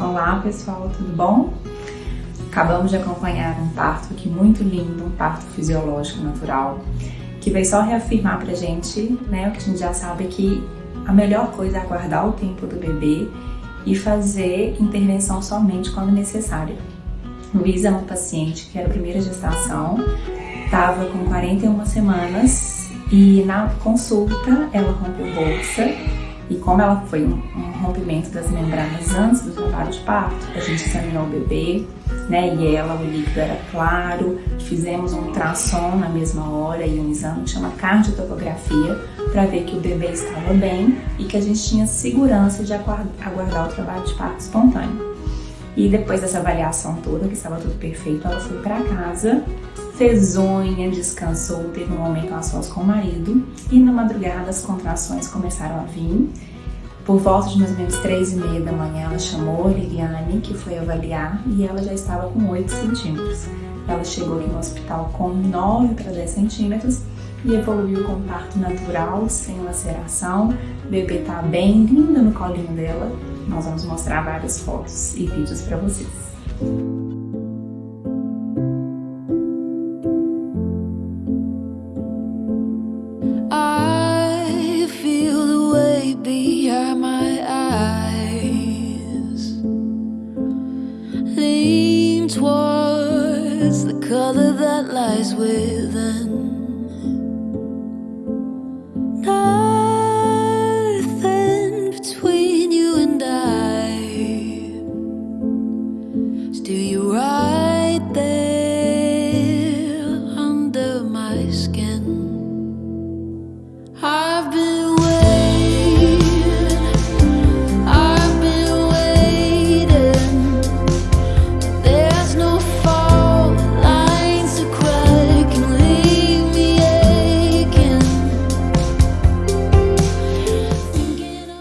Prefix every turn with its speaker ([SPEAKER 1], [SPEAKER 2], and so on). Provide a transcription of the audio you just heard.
[SPEAKER 1] Olá pessoal, tudo bom? Acabamos de acompanhar um parto aqui muito lindo, um parto fisiológico natural, que veio só reafirmar pra gente, né, o que a gente já sabe que a melhor coisa é aguardar o tempo do bebê e fazer intervenção somente quando necessária. Luísa é uma paciente que era a primeira gestação, estava com 41 semanas e na consulta ela rompeu bolsa e como ela foi um, rompimento das membranas antes do trabalho de parto, a gente examinou o bebê, né, e ela, o líquido era claro, fizemos um ultrassom na mesma hora e um exame que chama cardiotopografia para ver que o bebê estava bem e que a gente tinha segurança de aguardar o trabalho de parto espontâneo. E depois dessa avaliação toda, que estava tudo perfeito, ela foi para casa, fez unha, descansou, teve um momento a sós com o marido e na madrugada as contrações começaram a vir. Por volta de mais ou menos três e meia da manhã, ela chamou Liliane, que foi avaliar, e ela já estava com 8 centímetros. Ela chegou aqui no hospital com 9 para 10 centímetros e evoluiu com parto natural, sem laceração. O bebê tá bem linda no colinho dela. Nós vamos mostrar várias fotos e vídeos para vocês. lean towards the color that lies within. Now